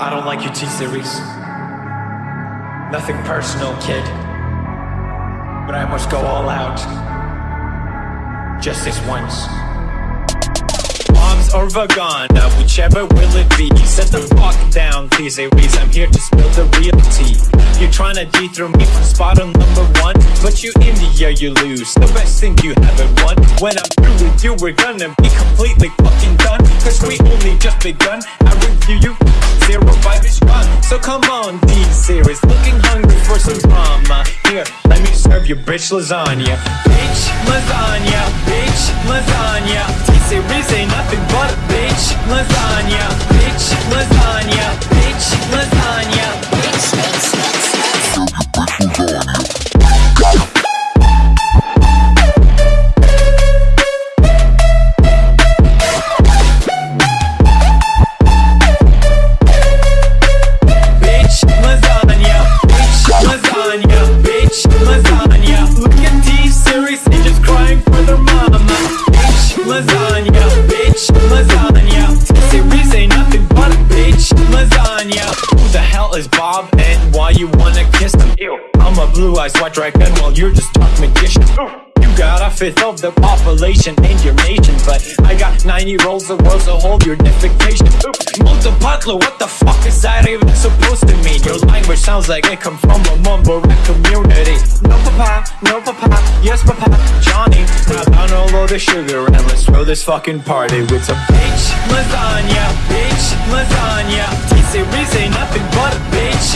I don't like your T-Series. Nothing personal, kid. But I must go all out. Just this once. Or Vagana, whichever will it be Set the fuck down, T-Series, I'm here to spill the real tea You're trying to dethrone me from spot on number one But you in the air, you lose, the best thing you haven't won When I'm through with you, we're gonna be completely fucking done Cause we only just begun, I review you, zero vibe is gone So come on, T-Series, looking hungry for some drama. Here, let me serve you bitch lasagna. Bitch lasagna, bitch lasagna. T-Series ain't nothing but a bitch lasagna why you wanna kiss him? Ew. I'm a blue-eyed white dragon while you're just dark magician. You got a fifth of the population in your nation But I got 90 rolls of world so hold your defecation Multipatlo, what the fuck is that even supposed to mean? Your language sounds like it come from a mumble rap community. No papa, no papa, yes papa, Johnny. Now down all of the sugar and let's throw this fucking party with some bitch. Lasagna, bitch lasagna. T-Series ain't nothing but a bitch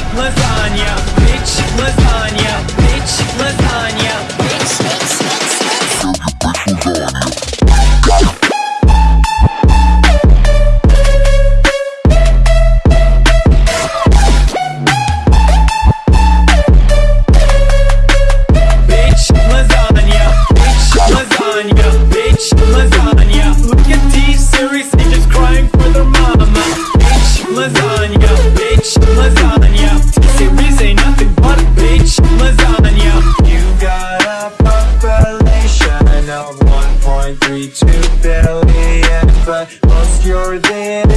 1.32